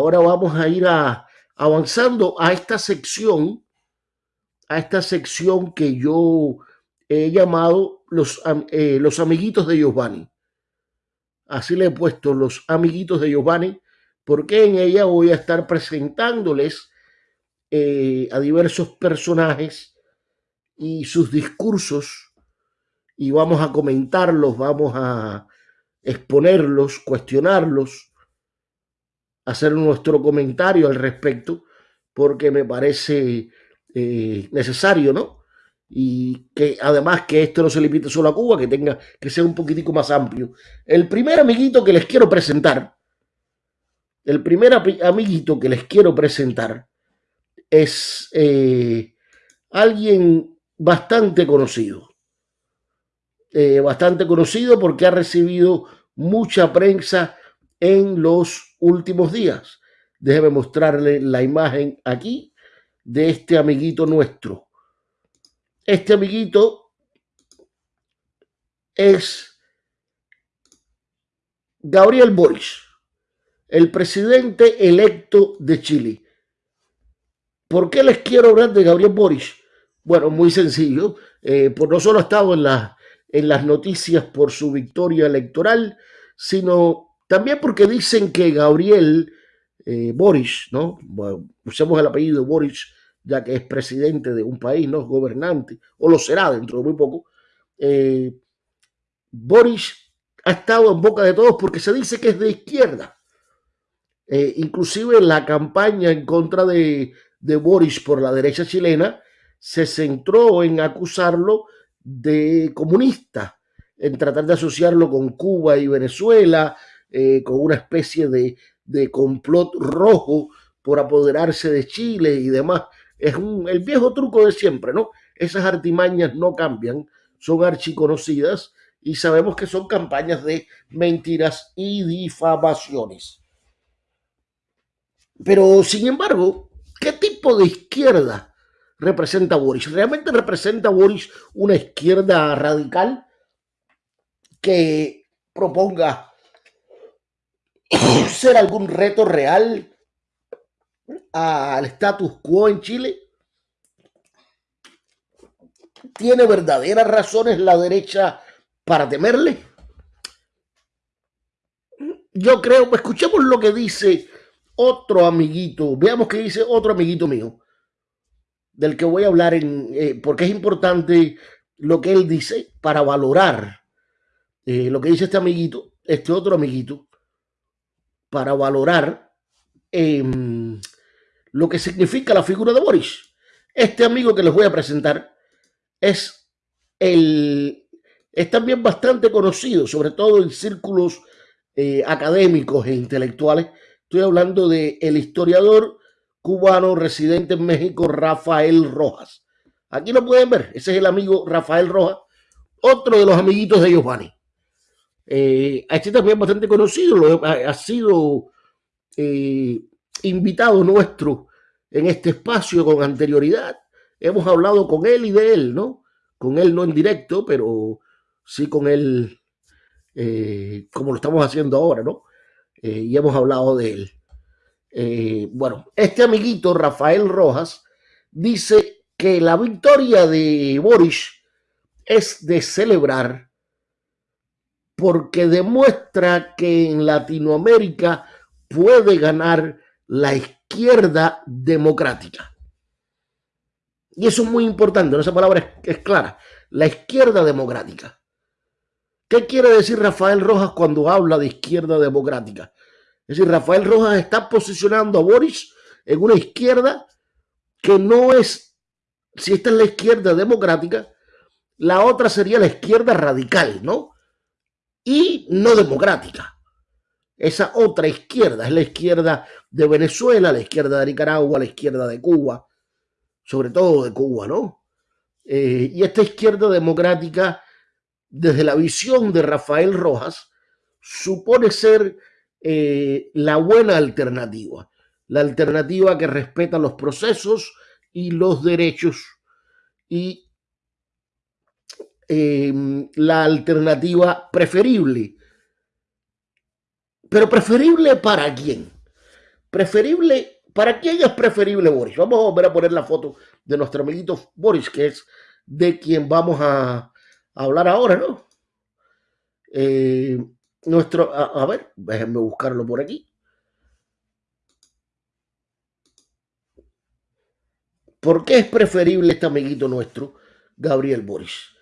Ahora vamos a ir avanzando a esta sección, a esta sección que yo he llamado los, eh, los amiguitos de Giovanni. Así le he puesto los amiguitos de Giovanni, porque en ella voy a estar presentándoles eh, a diversos personajes y sus discursos y vamos a comentarlos, vamos a exponerlos, cuestionarlos, hacer nuestro comentario al respecto, porque me parece eh, necesario, ¿no? Y que además que esto no se limite solo a Cuba, que tenga que ser un poquitico más amplio. El primer amiguito que les quiero presentar, el primer amiguito que les quiero presentar es eh, alguien bastante conocido. Eh, bastante conocido porque ha recibido mucha prensa en los últimos días. Déjeme mostrarle la imagen aquí de este amiguito nuestro. Este amiguito es Gabriel Boris, el presidente electo de Chile. ¿Por qué les quiero hablar de Gabriel Boris? Bueno, muy sencillo. Eh, por no solo ha estado en, en las noticias por su victoria electoral, sino también porque dicen que Gabriel eh, Boris, ¿no? usemos el apellido Boris, ya que es presidente de un país, no gobernante, o lo será dentro de muy poco. Eh, Boris ha estado en boca de todos porque se dice que es de izquierda. inclusive la campaña en contra de de Boris por la derecha chilena se centró en acusarlo de comunista, en tratar de asociarlo con Cuba y Venezuela, eh, con una especie de, de, complot rojo por apoderarse de Chile y demás. Es el viejo truco de siempre, ¿no? Esas artimañas no cambian, son archiconocidas y sabemos que son campañas de mentiras y difamaciones. Pero, sin embargo, ¿Qué tipo de izquierda representa Boris? ¿Realmente representa Boris una izquierda radical que proponga ser algún reto real al status quo en Chile? ¿Tiene verdaderas razones la derecha para temerle? Yo creo, escuchemos lo que dice otro amiguito, veamos qué dice otro amiguito mío, del que voy a hablar, en, eh, porque es importante lo que él dice para valorar eh, lo que dice este amiguito, este otro amiguito, para valorar em, lo que significa la figura de Boris. Este amigo que les voy a presentar es el es también bastante conocido, sobre todo en círculos eh, académicos e intelectuales, Estoy hablando de el historiador cubano residente en México, Rafael Rojas. Aquí lo pueden ver, ese es el amigo Rafael Rojas, otro de los amiguitos de Giovanni. Eh, este también bastante conocido, ha, sido eh, invitado nuestro en este espacio con anterioridad. Hemos hablado con él y de él, ¿no? Con él no en directo, pero sí con él, eh, como lo estamos haciendo ahora, ¿no? Eh, y hemos hablado de él. Bueno, este amiguito, Rafael Rojas, dice que la victoria de Boris es de celebrar porque demuestra que en Latinoamérica puede ganar la izquierda democrática. Y eso es muy importante, esa palabra es clara, la izquierda democrática. ¿Qué quiere decir Rafael Rojas cuando habla de izquierda democrática? Es decir, Rafael Rojas está posicionando a Boris en una izquierda que no es, si esta es la izquierda democrática, la otra sería la izquierda radical, ¿no? Y no democrática. Esa otra izquierda es la izquierda de Venezuela, la izquierda de Nicaragua, la izquierda de Cuba, sobre todo de Cuba, ¿no? Eh, y esta izquierda democrática desde la visión de Rafael Rojas, supone ser eh, la buena alternativa, la alternativa que respeta los procesos y los derechos y em, la alternativa preferible. Pero preferible para quién? Preferible, ¿para quién es preferible Boris? Vamos a volver a poner la foto de nuestro amiguito Boris, que es de quien vamos a, hablar ahora, ¿no? Eh, nuestro, a, ver, déjenme buscarlo por aquí. ¿Por qué es preferible este amiguito nuestro, Gabriel Boris?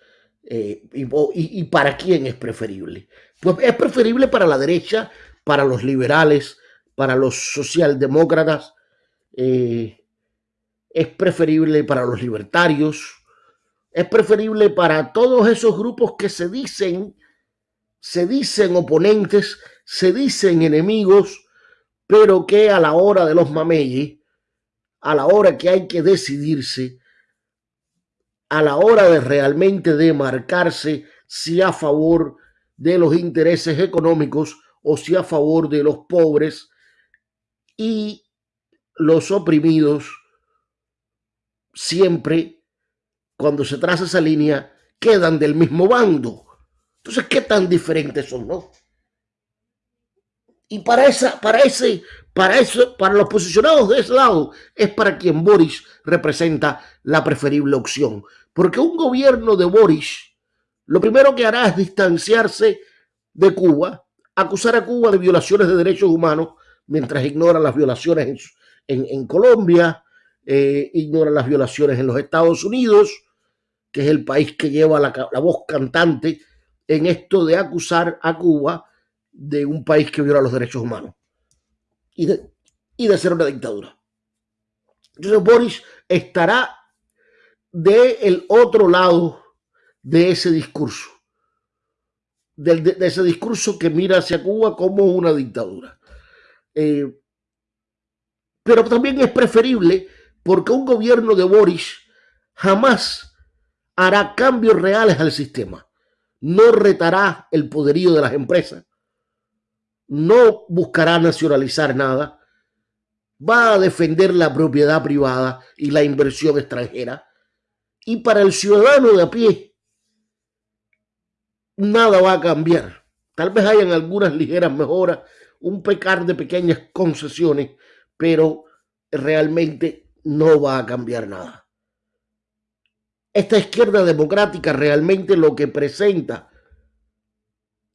Eh, y, para quién es preferible? Pues es preferible para la derecha, para los liberales, para los socialdemócratas, eh, es preferible para los libertarios, es preferible para todos esos grupos que se dicen, se dicen oponentes, se dicen enemigos, pero que a la hora de los mameyes, a la hora que hay que decidirse, a la hora de realmente demarcarse si a favor de los intereses económicos o si a favor de los pobres y los oprimidos, siempre cuando se traza esa línea quedan del mismo bando. Entonces, ¿qué tan diferentes son, no? Y para esa, para ese, para eso, para los posicionados de ese lado, es para quien Boris representa la preferible opción. Porque un gobierno de Boris, lo primero que hará es distanciarse de Cuba, acusar a Cuba de violaciones de derechos humanos, mientras ignora las violaciones en, Colombia, eh, ignora las violaciones en los Estados Unidos, que es el país que lleva la, la voz cantante en esto de acusar a Cuba de un país que viola los derechos humanos y de, y de ser una dictadura. Entonces Boris estará del otro lado de ese discurso, de, ese discurso que mira hacia Cuba como una dictadura. Eh, pero también es preferible porque un gobierno de Boris jamás hará cambios reales al sistema. No retará el poderío de las empresas, no buscará nacionalizar nada, va a defender la propiedad privada y la inversión extranjera. Y para el ciudadano de a pie, nada va a cambiar. Tal vez hayan algunas ligeras mejoras, un pecar de pequeñas concesiones, pero realmente no va a cambiar nada. Esta izquierda democrática realmente lo que presenta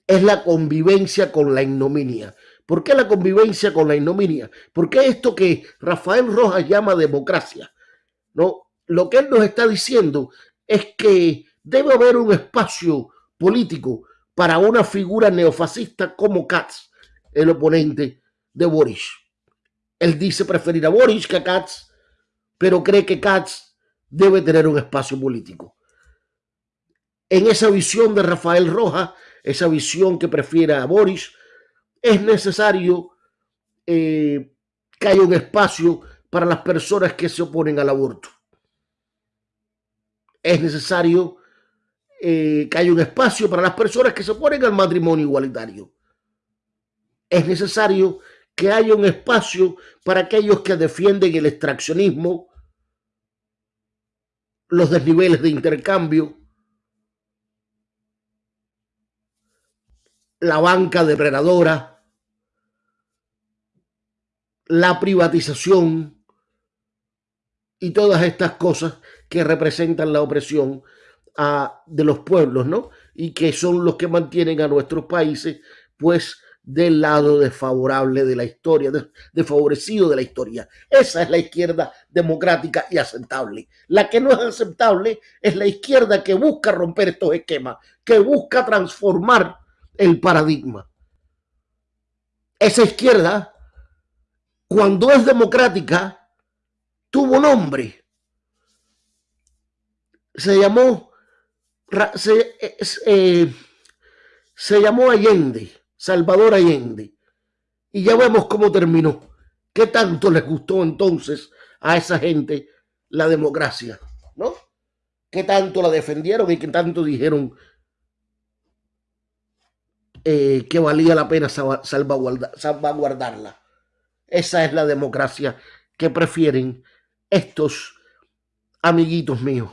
es la convivencia con la ignominia. ¿Por qué la convivencia con la ignominia? Porque esto que Rafael Rojas llama democracia, ¿no? Lo que él nos está diciendo es que debe haber un espacio político para una figura neofascista como Katz, el oponente de Boris. Él dice preferir a Boris que a Katz, pero cree que Katz debe tener un espacio político. En esa visión de Rafael Rojas, esa visión que prefiere a Boris, es necesario eh, que haya un espacio para las personas que se oponen al aborto. Es necesario eh, que haya un espacio para las personas que se oponen al matrimonio igualitario. Es necesario que haya un espacio para aquellos que defienden el extraccionismo, los desniveles de intercambio, la banca depredadora, la privatización y todas estas cosas que representan la opresión a, de los pueblos, ¿no? Y que son los que mantienen a nuestros países, pues, del lado desfavorable de la historia, desfavorecido de la historia. Esa es la izquierda democrática y aceptable. La que no es aceptable es la izquierda que busca romper estos esquemas, que busca transformar el paradigma. Esa izquierda, cuando es democrática, tuvo nombre. Se llamó, se, eh, se llamó Allende, Salvador Allende. Y ya vemos cómo terminó. ¿Qué tanto les gustó entonces a esa gente la democracia? ¿No? ¿Qué tanto la defendieron y qué tanto dijeron eh, que valía la pena salvaguardarla. Esa es la democracia que prefieren estos amiguitos míos.